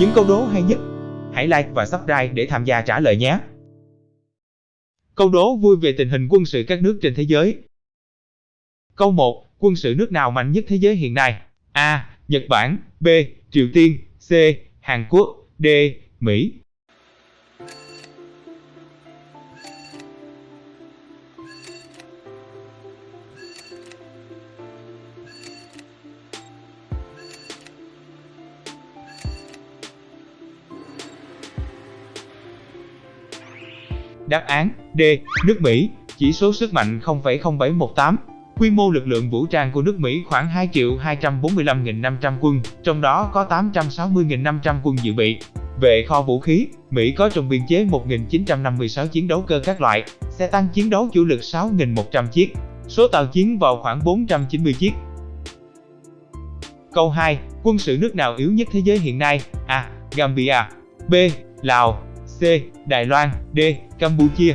Những câu đố hay nhất, hãy like và subscribe để tham gia trả lời nhé. Câu đố vui về tình hình quân sự các nước trên thế giới. Câu 1. Quân sự nước nào mạnh nhất thế giới hiện nay? A. Nhật Bản B. Triều Tiên C. Hàn Quốc D. Mỹ Đáp án D. Nước Mỹ, chỉ số sức mạnh 0,0718. Quy mô lực lượng vũ trang của nước Mỹ khoảng 2 245.500 quân, trong đó có 860.500 quân dự bị. Về kho vũ khí, Mỹ có trong biên chế 1.956 chiến đấu cơ các loại, xe tăng chiến đấu chủ lực 6.100 chiếc, số tàu chiến vào khoảng 490 chiếc. Câu 2. Quân sự nước nào yếu nhất thế giới hiện nay? A. Gambia B. Lào C. Đài Loan, D. Campuchia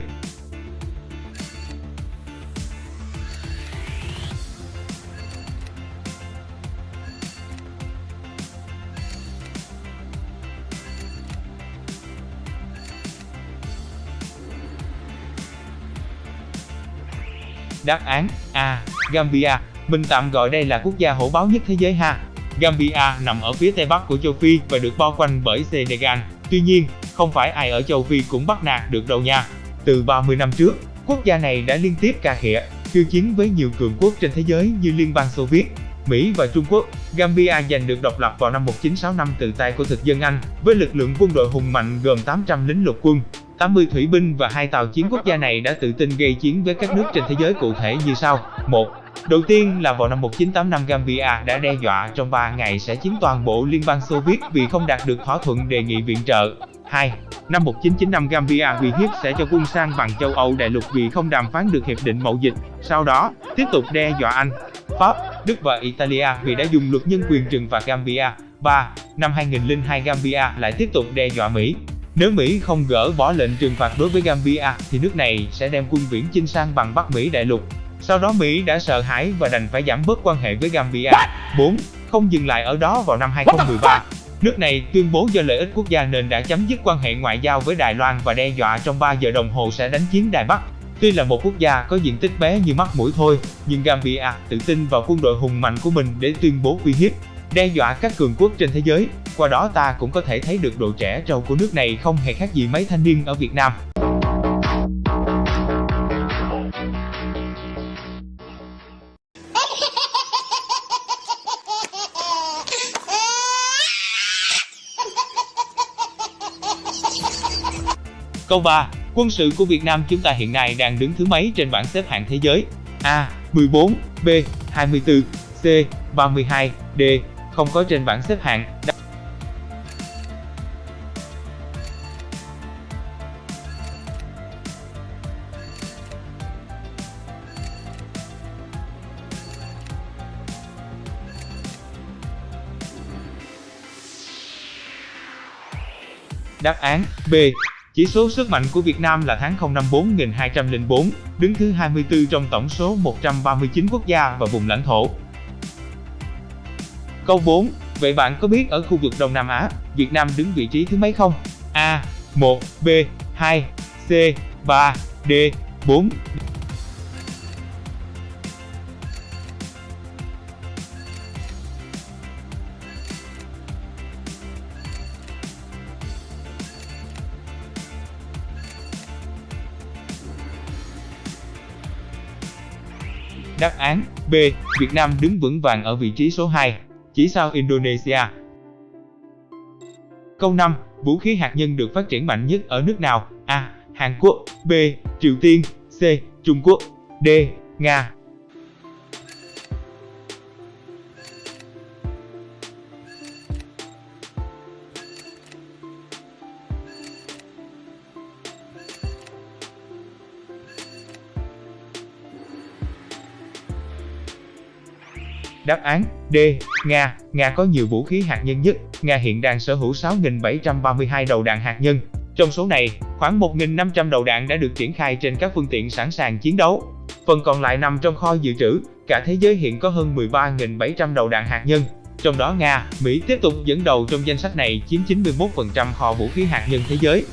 Đáp án A. Gambia. Mình tạm gọi đây là quốc gia hổ báo nhất thế giới ha. Gambia nằm ở phía tây bắc của châu Phi và được bao quanh bởi Senegal. Tuy nhiên, không phải ai ở châu Phi cũng bắt nạt được đâu nha. Từ 30 năm trước, quốc gia này đã liên tiếp cà khịa, khiêu chiến với nhiều cường quốc trên thế giới như Liên bang Xô Viết, Mỹ và Trung Quốc. Gambia giành được độc lập vào năm 1965 từ tay của thực dân Anh, với lực lượng quân đội hùng mạnh gồm 800 lính lục quân, 80 thủy binh và hai tàu chiến quốc gia này đã tự tin gây chiến với các nước trên thế giới cụ thể như sau. 1. Đầu tiên là vào năm 1985 Gambia đã đe dọa trong 3 ngày sẽ chiếm toàn bộ Liên bang Xô Viết vì không đạt được thỏa thuận đề nghị viện trợ. 2. Năm 1995 Gambia uy hiếp sẽ cho quân sang bằng châu Âu đại lục vì không đàm phán được hiệp định mậu dịch. Sau đó, tiếp tục đe dọa Anh, Pháp, Đức và Italia vì đã dùng luật nhân quyền trừng phạt Gambia. 3. Năm 2002 Gambia lại tiếp tục đe dọa Mỹ. Nếu Mỹ không gỡ bỏ lệnh trừng phạt đối với Gambia thì nước này sẽ đem quân viễn chinh sang bằng Bắc Mỹ đại lục. Sau đó Mỹ đã sợ hãi và đành phải giảm bớt quan hệ với Gambia. 4. Không dừng lại ở đó vào năm 2013, Nước này tuyên bố do lợi ích quốc gia nên đã chấm dứt quan hệ ngoại giao với Đài Loan và đe dọa trong 3 giờ đồng hồ sẽ đánh chiếm Đài Bắc. Tuy là một quốc gia có diện tích bé như mắt mũi thôi, nhưng Gambia tự tin vào quân đội hùng mạnh của mình để tuyên bố uy hiếp, đe dọa các cường quốc trên thế giới. Qua đó ta cũng có thể thấy được độ trẻ trâu của nước này không hề khác gì mấy thanh niên ở Việt Nam. Câu 3. Quân sự của Việt Nam chúng ta hiện nay đang đứng thứ mấy trên bảng xếp hạng thế giới? A. 14 B. 24 C. 32 D. Không có trên bảng xếp hạng. Đáp án B. Chỉ số sức mạnh của Việt Nam là tháng 054 204, đứng thứ 24 trong tổng số 139 quốc gia và vùng lãnh thổ. Câu 4. Vậy bạn có biết ở khu vực Đông Nam Á, Việt Nam đứng vị trí thứ mấy không? A. 1, B, 2, C, 3, D, 4. Đáp án B. Việt Nam đứng vững vàng ở vị trí số 2, chỉ sau Indonesia. Câu 5. Vũ khí hạt nhân được phát triển mạnh nhất ở nước nào? A. Hàn Quốc B. Triều Tiên C. Trung Quốc D. Nga Đáp án D. Nga Nga có nhiều vũ khí hạt nhân nhất. Nga hiện đang sở hữu 6.732 đầu đạn hạt nhân. Trong số này, khoảng 1.500 đầu đạn đã được triển khai trên các phương tiện sẵn sàng chiến đấu. Phần còn lại nằm trong kho dự trữ. Cả thế giới hiện có hơn 13.700 đầu đạn hạt nhân. Trong đó Nga, Mỹ tiếp tục dẫn đầu trong danh sách này chiếm 91% kho vũ khí hạt nhân thế giới.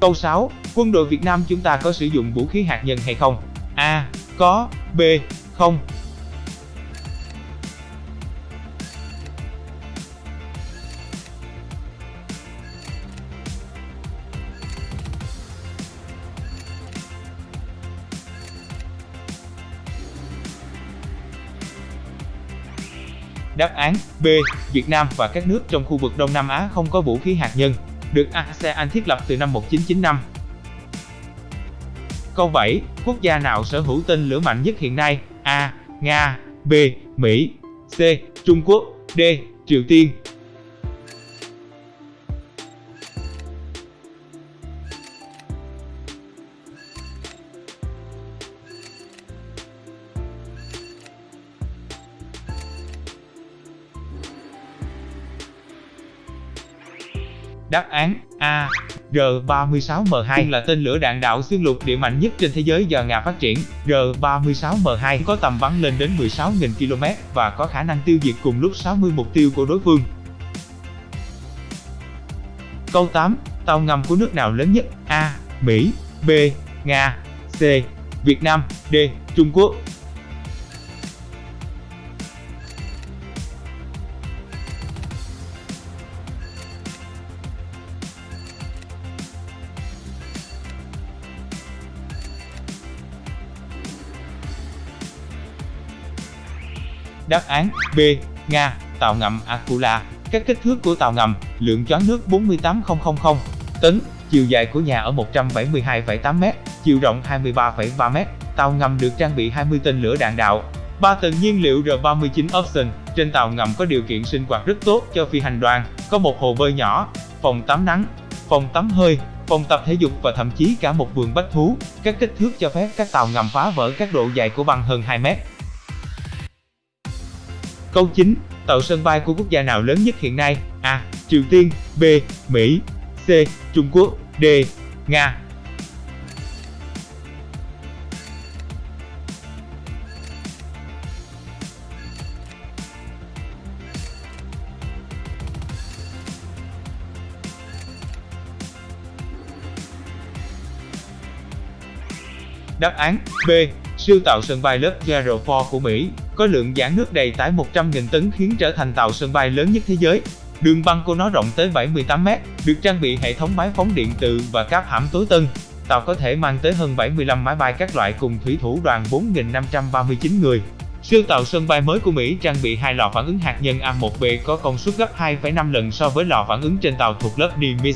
Câu 6. Quân đội Việt Nam chúng ta có sử dụng vũ khí hạt nhân hay không? A. Có. B. 0 Đáp án B. Việt Nam và các nước trong khu vực Đông Nam Á không có vũ khí hạt nhân, được ASEAN thiết lập từ năm 1995. Câu 7. Quốc gia nào sở hữu tên lửa mạnh nhất hiện nay? A. Nga, B. Mỹ, C. Trung Quốc, D. Triều Tiên Đáp án A. R-36M2 là tên lửa đạn đạo xuyên lục địa mạnh nhất trên thế giới do Nga phát triển. R-36M2 có tầm bắn lên đến 16.000 km và có khả năng tiêu diệt cùng lúc 60 mục tiêu của đối phương. Câu 8. Tàu ngầm của nước nào lớn nhất? A. Mỹ, B. Nga, C. Việt Nam, D. Trung Quốc Đáp án B. Nga, tàu ngầm Akula. Các kích thước của tàu ngầm, lượng choán nước 48000 tấn, chiều dài của nhà ở 172,8m, chiều rộng 23,3m. Tàu ngầm được trang bị 20 tên lửa đạn đạo, 3 tầng nhiên liệu R39 Option. Trên tàu ngầm có điều kiện sinh hoạt rất tốt cho phi hành đoàn, có một hồ bơi nhỏ, phòng tắm nắng, phòng tắm hơi, phòng tập thể dục và thậm chí cả một vườn bách thú. Các kích thước cho phép các tàu ngầm phá vỡ các độ dài của băng hơn 2 mét. Câu 9. Tàu sân bay của quốc gia nào lớn nhất hiện nay? A. Triều Tiên, B. Mỹ, C. Trung Quốc, D. Nga Đáp án, B. Siêu tàu sân bay lớp Gerald Ford của Mỹ có lượng giãn nước đầy tải 100.000 tấn khiến trở thành tàu sân bay lớn nhất thế giới. Đường băng của nó rộng tới 78 mét, được trang bị hệ thống máy phóng điện từ và cáp hãm tối tân. Tàu có thể mang tới hơn 75 máy bay các loại cùng thủy thủ đoàn 4.539 người. Siêu tàu sân bay mới của Mỹ trang bị hai lò phản ứng hạt nhân A1B có công suất gấp 2,5 lần so với lò phản ứng trên tàu thuộc lớp Nimitz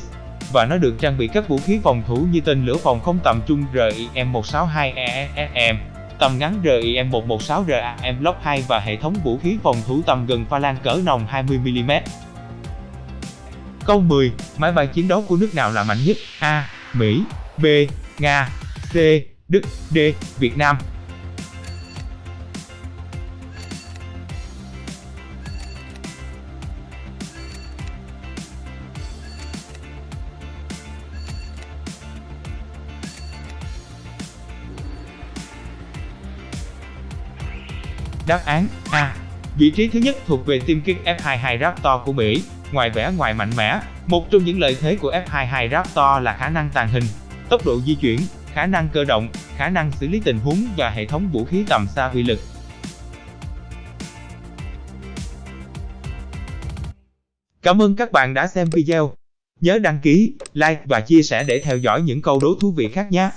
và nó được trang bị các vũ khí phòng thủ như tên lửa phòng không tầm trung RIM-162ESM, tầm ngắn RIM-116RAM Block 2 và hệ thống vũ khí phòng thủ tầm gần pha lan cỡ nòng 20mm. Câu 10. Máy bay chiến đấu của nước nào là mạnh nhất? A. Mỹ, B. Nga, C. Đức, D. Việt Nam Đáp án A. Vị trí thứ nhất thuộc về tiêm kích F-22 Raptor của Mỹ. Ngoài vẻ ngoài mạnh mẽ, một trong những lợi thế của F-22 Raptor là khả năng tàng hình, tốc độ di chuyển, khả năng cơ động, khả năng xử lý tình huống và hệ thống vũ khí tầm xa uy lực. Cảm ơn các bạn đã xem video. Nhớ đăng ký, like và chia sẻ để theo dõi những câu đố thú vị khác nhé.